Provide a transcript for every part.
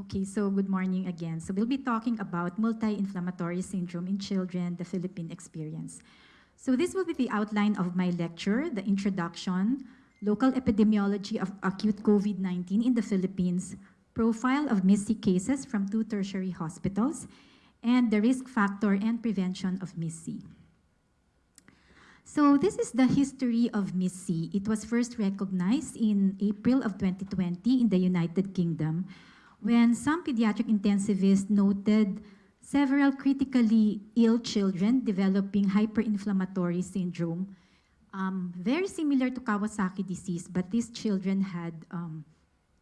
Okay, so good morning again. So we'll be talking about multi-inflammatory syndrome in children, the Philippine experience. So this will be the outline of my lecture, the introduction, local epidemiology of acute COVID-19 in the Philippines, profile of MIS-C cases from two tertiary hospitals, and the risk factor and prevention of MIS-C. So this is the history of MIS-C. It was first recognized in April of 2020 in the United Kingdom when some pediatric intensivists noted several critically ill children developing hyperinflammatory syndrome, um, very similar to Kawasaki disease, but these children had, um,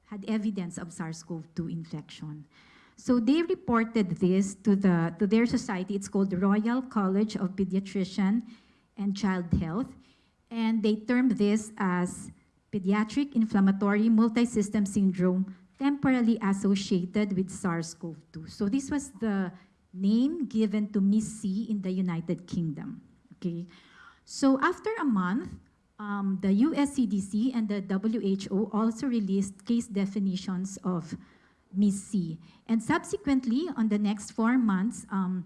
had evidence of SARS-CoV-2 infection. So they reported this to, the, to their society. It's called the Royal College of Pediatrician and Child Health. And they termed this as pediatric inflammatory multisystem syndrome temporally associated with SARS-CoV-2. So this was the name given to MIS-C in the United Kingdom. Okay. So after a month, um, the US CDC and the WHO also released case definitions of MIS-C. And subsequently, on the next four months, um,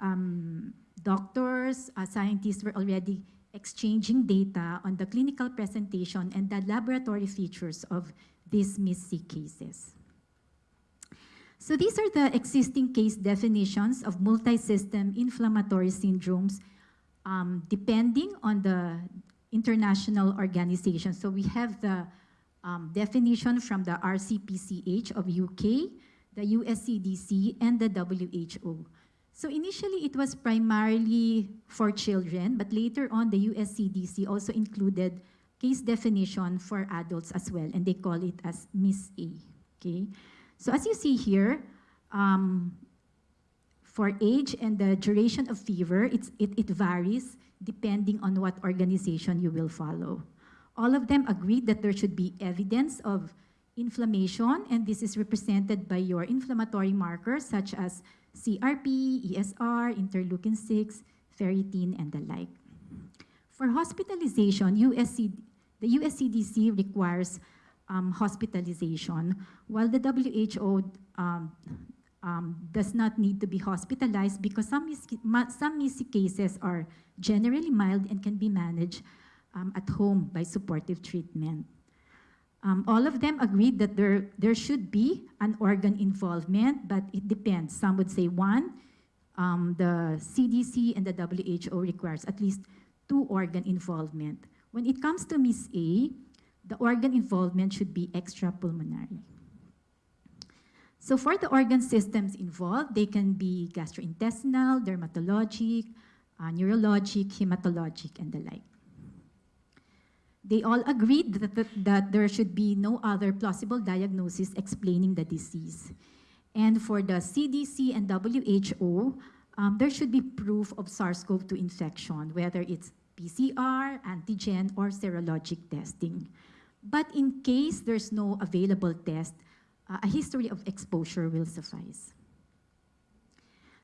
um, doctors, uh, scientists were already exchanging data on the clinical presentation and the laboratory features of these MIS-C cases. So these are the existing case definitions of multi-system inflammatory syndromes um, depending on the international organization. So we have the um, definition from the RCPCH of UK, the USCDC, and the WHO. So initially it was primarily for children, but later on the USCDC also included case definition for adults as well, and they call it as MIS-A, okay? So as you see here, um, for age and the duration of fever, it, it varies depending on what organization you will follow. All of them agreed that there should be evidence of inflammation, and this is represented by your inflammatory markers such as CRP, ESR, interleukin-6, ferritin, and the like. For hospitalization, USC, the USCDC requires um, hospitalization, while the WHO um, um, does not need to be hospitalized because some, some cases are generally mild and can be managed um, at home by supportive treatment. Um, all of them agreed that there, there should be an organ involvement, but it depends. Some would say one. Um, the CDC and the WHO requires at least two organ involvement. When it comes to MIS-A, the organ involvement should be extrapulmonary. So for the organ systems involved, they can be gastrointestinal, dermatologic, uh, neurologic, hematologic, and the like. They all agreed that, that, that there should be no other plausible diagnosis explaining the disease. And for the CDC and WHO, um, there should be proof of SARS-CoV-2 infection, whether it's PCR, antigen, or serologic testing. But in case there's no available test, uh, a history of exposure will suffice.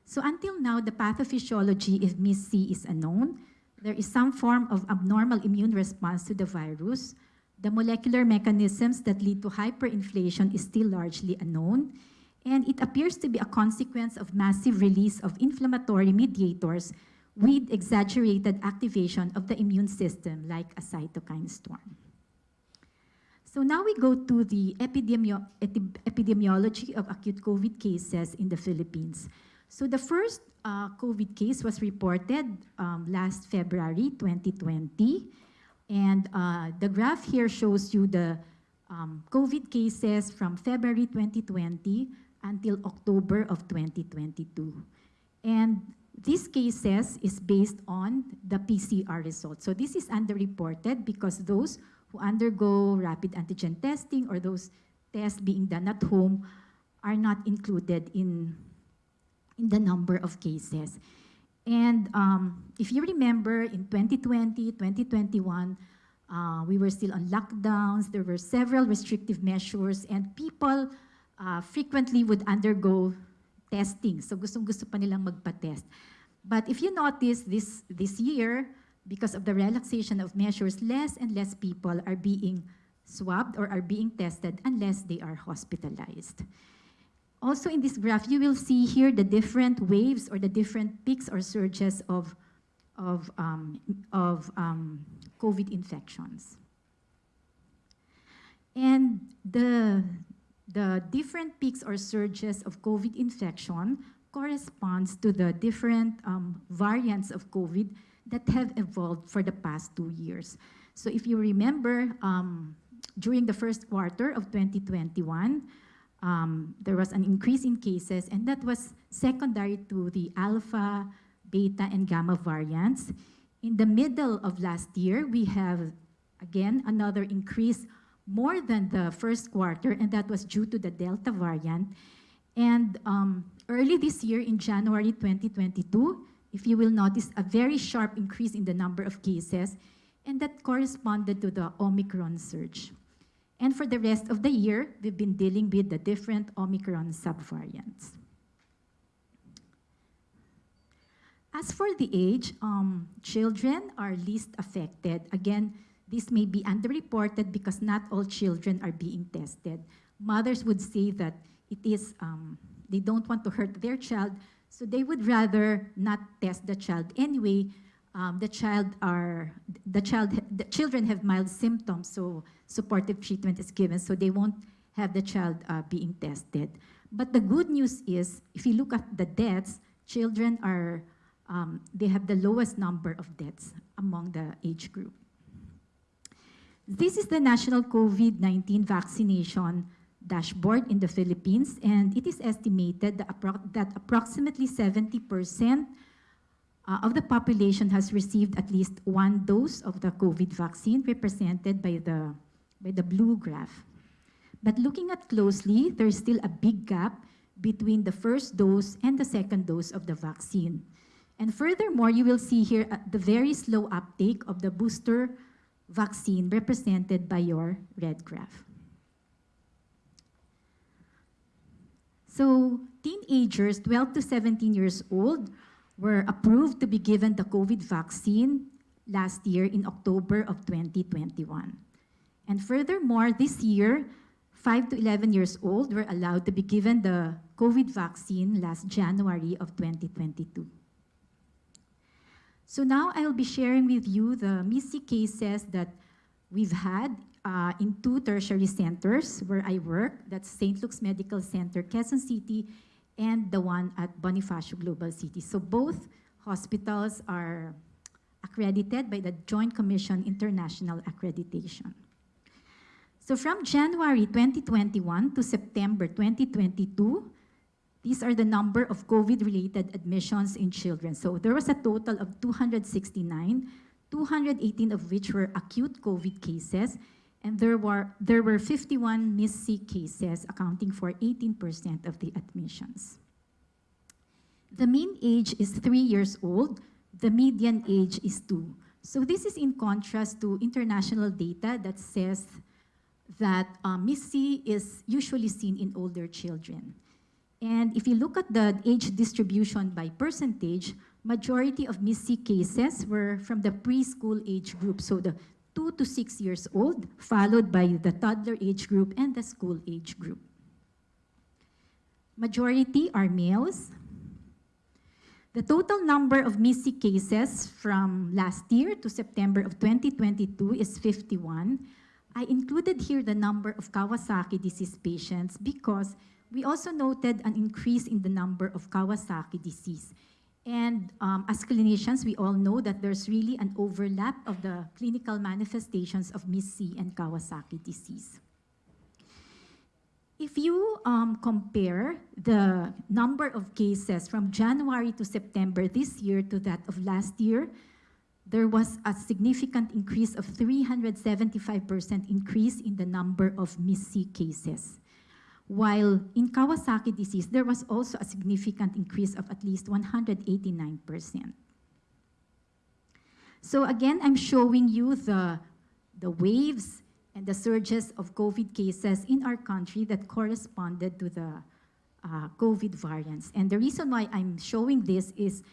So until now, the pathophysiology of MIS-C is unknown. There is some form of abnormal immune response to the virus. The molecular mechanisms that lead to hyperinflammation is still largely unknown. And it appears to be a consequence of massive release of inflammatory mediators with exaggerated activation of the immune system like a cytokine storm. So now we go to the epidemio epidemiology of acute COVID cases in the Philippines. So the first uh, COVID case was reported um, last February 2020. And uh, the graph here shows you the um, COVID cases from February 2020 until October of 2022. And these cases is based on the PCR results. So this is underreported because those who undergo rapid antigen testing or those tests being done at home are not included in, in the number of cases. And um, if you remember, in 2020, 2021, uh, we were still on lockdowns. There were several restrictive measures, and people uh, frequently would undergo testing. So gustong-gusto pa nilang magpa-test. But if you notice, this, this year, because of the relaxation of measures, less and less people are being swabbed or are being tested unless they are hospitalized. Also in this graph, you will see here the different waves or the different peaks or surges of, of, um, of um, COVID infections. And the, the different peaks or surges of COVID infection corresponds to the different um, variants of COVID that have evolved for the past two years. So if you remember, um, during the first quarter of 2021, um, there was an increase in cases, and that was secondary to the alpha, beta, and gamma variants. In the middle of last year, we have, again, another increase more than the first quarter, and that was due to the Delta variant. And um, early this year, in January 2022, if you will notice, a very sharp increase in the number of cases, and that corresponded to the Omicron surge. And for the rest of the year, we've been dealing with the different Omicron subvariants. As for the age, um, children are least affected. Again, this may be underreported because not all children are being tested. Mothers would say that it is, um, they don't want to hurt their child, so they would rather not test the child anyway. Um, the child are, the child, the children have mild symptoms, so supportive treatment is given, so they won't have the child uh, being tested. But the good news is, if you look at the deaths, children are, um, they have the lowest number of deaths among the age group. This is the national COVID-19 vaccination dashboard in the Philippines, and it is estimated that, appro that approximately 70% uh, of the population has received at least one dose of the COVID vaccine, represented by the by the blue graph. But looking at closely, there's still a big gap between the first dose and the second dose of the vaccine. And furthermore, you will see here uh, the very slow uptake of the booster vaccine represented by your red graph. So teenagers 12 to 17 years old were approved to be given the COVID vaccine last year in October of 2021. And furthermore, this year, 5 to 11 years old were allowed to be given the COVID vaccine last January of 2022. So now I'll be sharing with you the MIS-C cases that we've had uh, in two tertiary centers where I work. That's St. Luke's Medical Center, Quezon City, and the one at Bonifacio Global City. So both hospitals are accredited by the Joint Commission International Accreditation. So from January 2021 to September 2022, these are the number of COVID-related admissions in children. So there was a total of 269, 218 of which were acute COVID cases, and there were, there were 51 MIS-C cases, accounting for 18% of the admissions. The mean age is three years old. The median age is two. So this is in contrast to international data that says that um, MIS-C is usually seen in older children. And if you look at the age distribution by percentage, majority of MIS-C cases were from the preschool age group, so the two to six years old, followed by the toddler age group and the school age group. Majority are males. The total number of MIS-C cases from last year to September of 2022 is 51, I included here the number of Kawasaki disease patients because we also noted an increase in the number of Kawasaki disease. And um, as clinicians, we all know that there's really an overlap of the clinical manifestations of MIS-C and Kawasaki disease. If you um, compare the number of cases from January to September this year to that of last year, there was a significant increase of 375% increase in the number of MIS-C cases. While in Kawasaki disease, there was also a significant increase of at least 189%. So again, I'm showing you the, the waves and the surges of COVID cases in our country that corresponded to the uh, COVID variants. And the reason why I'm showing this is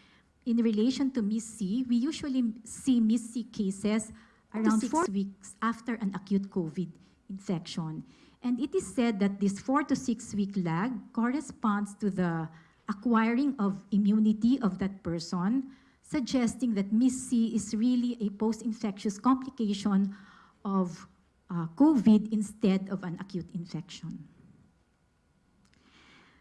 in relation to MIS-C, we usually see MIS-C cases around six weeks after an acute COVID infection. And it is said that this four to six week lag corresponds to the acquiring of immunity of that person, suggesting that MIS-C is really a post-infectious complication of uh, COVID instead of an acute infection.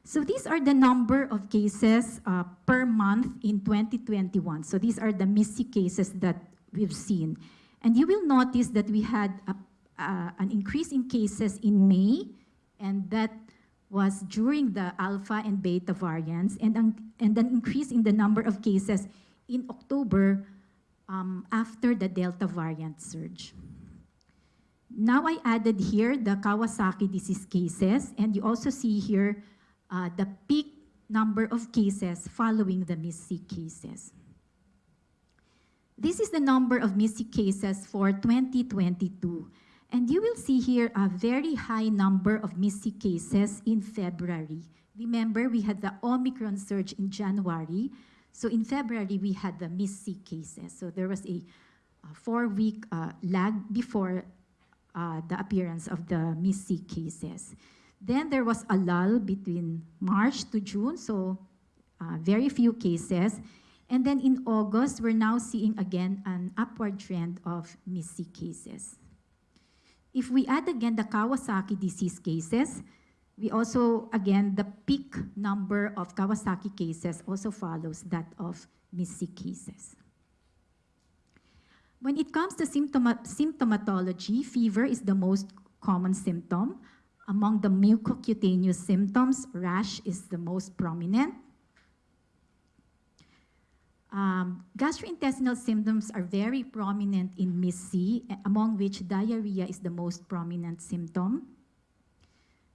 So these are the number of cases uh, per month in 2021. So these are the MIS-C cases that we've seen. And you will notice that we had a, uh, an increase in cases in May, and that was during the alpha and beta variants, and an, and an increase in the number of cases in October um, after the Delta variant surge. Now I added here the Kawasaki disease cases, and you also see here uh, the peak number of cases following the MIS-C cases. This is the number of MIS-C cases for 2022. And you will see here a very high number of MIS-C cases in February. Remember, we had the Omicron surge in January. So in February, we had the MIS-C cases. So there was a, a four-week uh, lag before uh, the appearance of the MIS-C cases. Then there was a lull between March to June, so uh, very few cases. And then in August, we're now seeing again an upward trend of MIS-C cases. If we add again the Kawasaki disease cases, we also, again, the peak number of Kawasaki cases also follows that of MIS-C cases. When it comes to symptoma symptomatology, fever is the most common symptom. Among the mucocutaneous symptoms, rash is the most prominent. Um, gastrointestinal symptoms are very prominent in MIS-C, among which diarrhea is the most prominent symptom.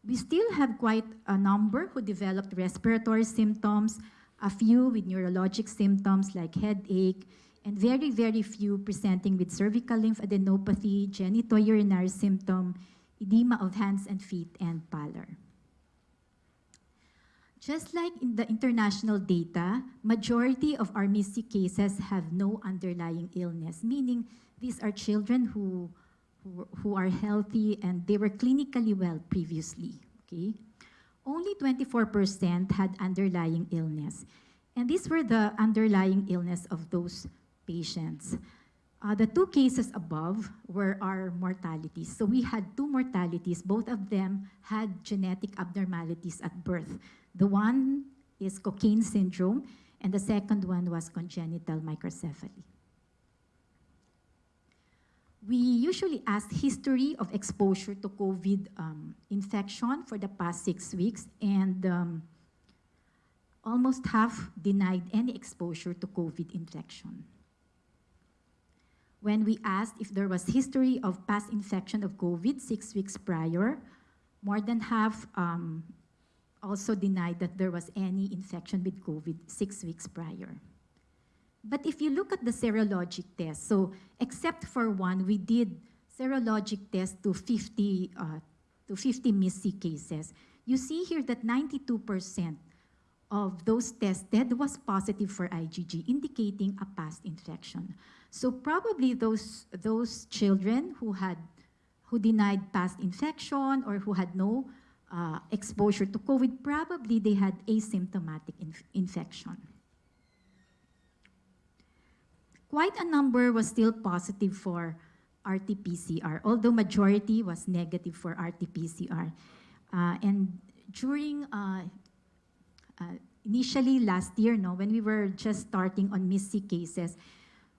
We still have quite a number who developed respiratory symptoms, a few with neurologic symptoms like headache, and very, very few presenting with cervical lymphadenopathy, genitourinary symptom, edema of hands and feet, and pallor. Just like in the international data, majority of our MIS-C cases have no underlying illness, meaning these are children who, who, who are healthy and they were clinically well previously, okay? Only 24% had underlying illness. And these were the underlying illness of those patients. Uh, the two cases above were our mortalities. So we had two mortalities. Both of them had genetic abnormalities at birth. The one is Cockayne syndrome, and the second one was congenital microcephaly. We usually ask history of exposure to COVID um, infection for the past six weeks, and um, almost half denied any exposure to COVID infection when we asked if there was history of past infection of COVID six weeks prior, more than half um, also denied that there was any infection with COVID six weeks prior. But if you look at the serologic test, so except for one, we did serologic test to 50, uh, to 50 MIS-C cases. You see here that 92% of those tested was positive for IgG, indicating a past infection. So probably those, those children who had who denied past infection or who had no uh, exposure to COVID, probably they had asymptomatic inf infection. Quite a number was still positive for RT-PCR, although majority was negative for RT-PCR. Uh, and during, uh, uh, initially last year, no, when we were just starting on MIS-C cases,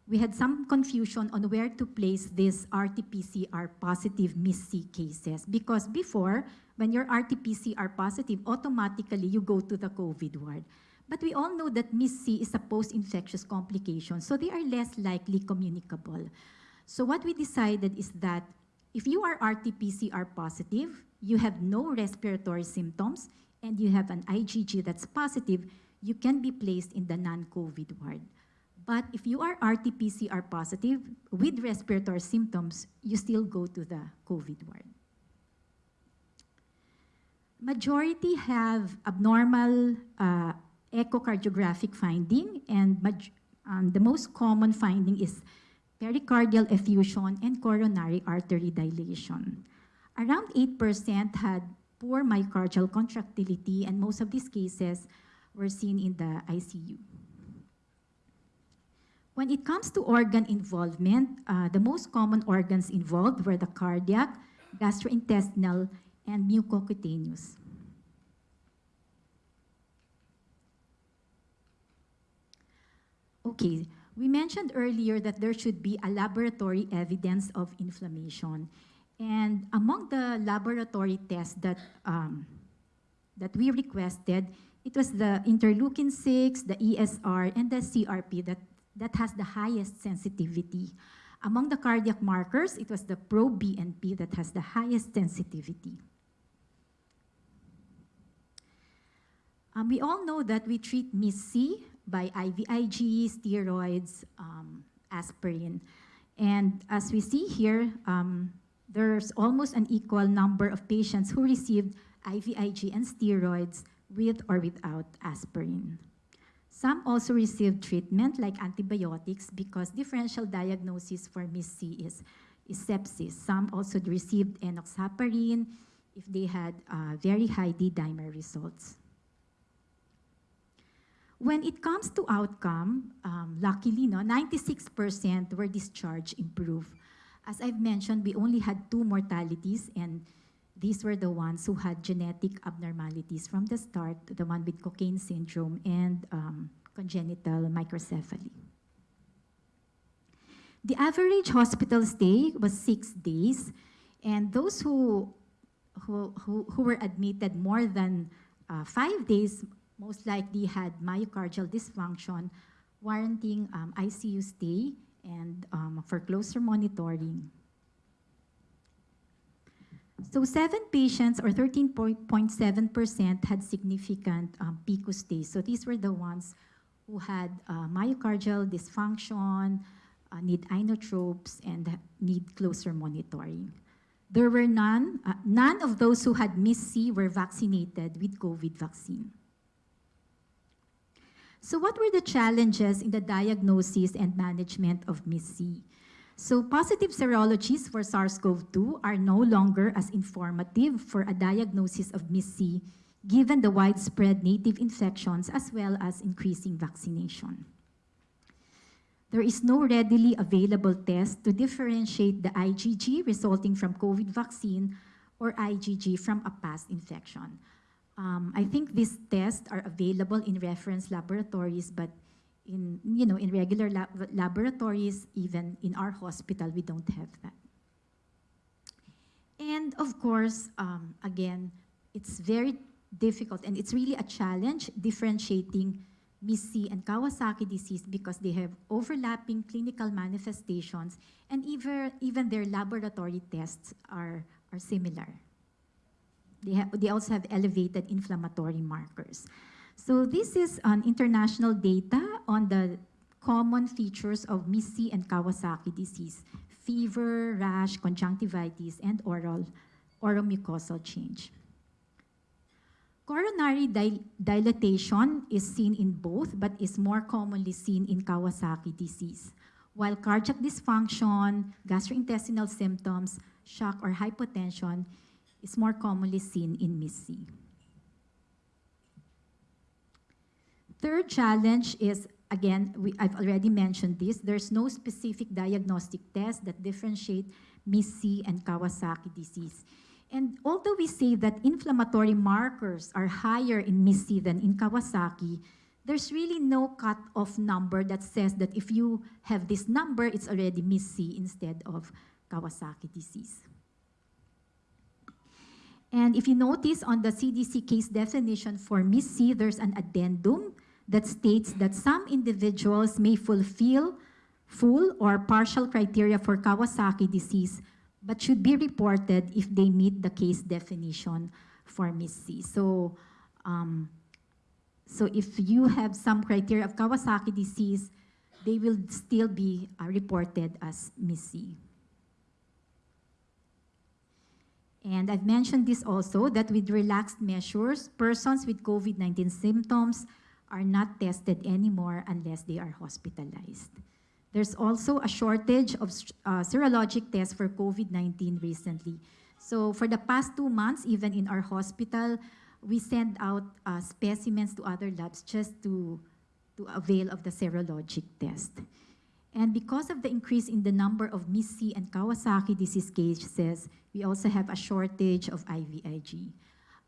we had some confusion on where to place these RT-PCR positive MIS-C cases because before, when you're RT-PCR positive, automatically you go to the COVID ward. But we all know that MIS-C is a post-infectious complication, so they are less likely communicable. So what we decided is that if you are RT-PCR positive, you have no respiratory symptoms, and you have an IgG that's positive, you can be placed in the non-COVID ward. But if you are RT-PCR positive with respiratory symptoms, you still go to the COVID ward. Majority have abnormal uh, echocardiographic finding, and um, the most common finding is pericardial effusion and coronary artery dilation. Around 8% had poor myocardial contractility, and most of these cases were seen in the ICU. When it comes to organ involvement, uh, the most common organs involved were the cardiac, gastrointestinal, and mucocutaneous. Okay, we mentioned earlier that there should be a laboratory evidence of inflammation. And among the laboratory tests that, um, that we requested, it was the interleukin-6, the ESR, and the CRP that, that has the highest sensitivity. Among the cardiac markers, it was the pro-BNP that has the highest sensitivity. Um, we all know that we treat MIS-C by IVIG, steroids, um, aspirin. And as we see here, um, there's almost an equal number of patients who received IVIG and steroids with or without aspirin. Some also received treatment like antibiotics because differential diagnosis for MIS-C is, is sepsis. Some also received enoxaparin if they had uh, very high D-dimer results. When it comes to outcome, um, luckily, no, 96% were discharge improved. As I've mentioned, we only had two mortalities, and these were the ones who had genetic abnormalities from the start, the one with Cockayne syndrome and um, congenital microcephaly. The average hospital stay was six days, and those who, who, who, who were admitted more than uh, five days most likely had myocardial dysfunction, warranting um, ICU stay and um, for closer monitoring. So seven patients, or 13.7%, had significant um, PICU. So these were the ones who had uh, myocardial dysfunction, uh, need inotropes, and need closer monitoring. There were none, uh, none of those who had MIS-C were vaccinated with COVID vaccine. So what were the challenges in the diagnosis and management of MIS-C? So positive serologies for SARS-CoV-2 are no longer as informative for a diagnosis of MIS-C given the widespread native infections as well as increasing vaccination. There is no readily available test to differentiate the IgG resulting from COVID vaccine or IgG from a past infection. Um, I think these tests are available in reference laboratories, but in, you know, in regular lab laboratories, even in our hospital, we don't have that. And of course, um, again, it's very difficult and it's really a challenge differentiating MIS-C and Kawasaki disease because they have overlapping clinical manifestations and even, even their laboratory tests are, are similar. They, they also have elevated inflammatory markers. So this is an international data on the common features of MIS-C and Kawasaki disease, fever, rash, conjunctivitis, and oral oromucosal change. Coronary dil dilatation is seen in both, but is more commonly seen in Kawasaki disease, while cardiac dysfunction, gastrointestinal symptoms, shock, or hypotension is more commonly seen in MIS-C. Third challenge is, again, we, I've already mentioned this, there's no specific diagnostic test that differentiate MIS-C and Kawasaki disease. And although we say that inflammatory markers are higher in MIS-C than in Kawasaki, there's really no cut-off number that says that if you have this number, it's already MIS-C instead of Kawasaki disease. And if you notice on the CDC case definition for MIS-C, there's an addendum that states that some individuals may fulfill full or partial criteria for Kawasaki disease, but should be reported if they meet the case definition for MIS-C. So, um, so if you have some criteria of Kawasaki disease, they will still be uh, reported as MIS-C. And I've mentioned this also, that with relaxed measures, persons with COVID-19 symptoms are not tested anymore unless they are hospitalized. There's also a shortage of uh, serologic tests for COVID-19 recently. So for the past two months, even in our hospital, we send out uh, specimens to other labs just to, to avail of the serologic test. And because of the increase in the number of MIS-C and Kawasaki disease cases, we also have a shortage of IVIG.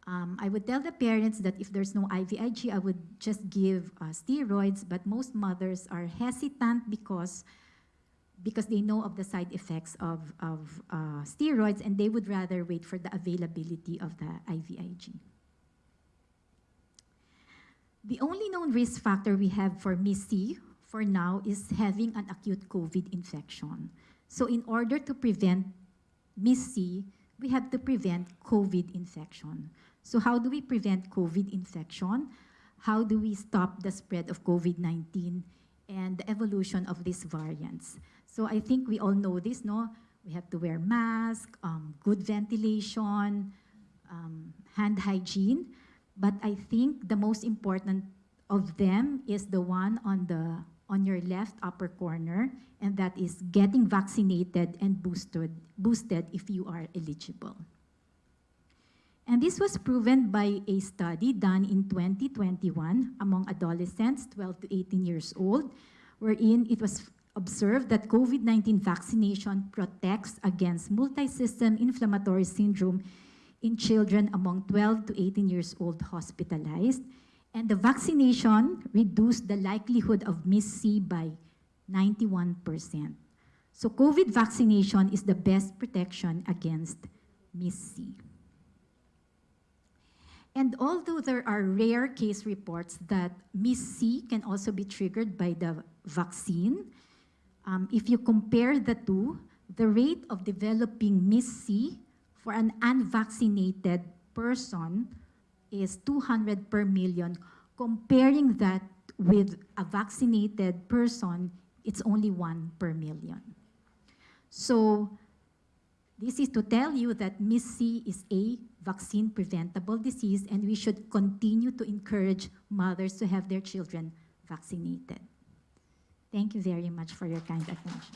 Um, I would tell the parents that if there's no IVIG, I would just give uh, steroids, but most mothers are hesitant because, because they know of the side effects of, of uh, steroids and they would rather wait for the availability of the IVIG. The only known risk factor we have for MIS-C for now is having an acute COVID infection. So in order to prevent MIS-C, we have to prevent COVID infection. So how do we prevent COVID infection? How do we stop the spread of COVID-19 and the evolution of these variants? So I think we all know this, no? We have to wear masks, um, good ventilation, um, hand hygiene. But I think the most important of them is the one on the on your left upper corner, and that is getting vaccinated and boosted, boosted if you are eligible. And this was proven by a study done in 2021 among adolescents 12 to 18 years old, wherein it was observed that COVID-19 vaccination protects against multi-system inflammatory syndrome in children among 12 to 18 years old hospitalized, and the vaccination reduced the likelihood of MIS-C by 91%. So COVID vaccination is the best protection against MIS-C. And although there are rare case reports that MIS-C can also be triggered by the vaccine, um, if you compare the two, the rate of developing MIS-C for an unvaccinated person is 200 per million. Comparing that with a vaccinated person, it's only one per million. So this is to tell you that MIS-C is a vaccine preventable disease and we should continue to encourage mothers to have their children vaccinated. Thank you very much for your kind attention.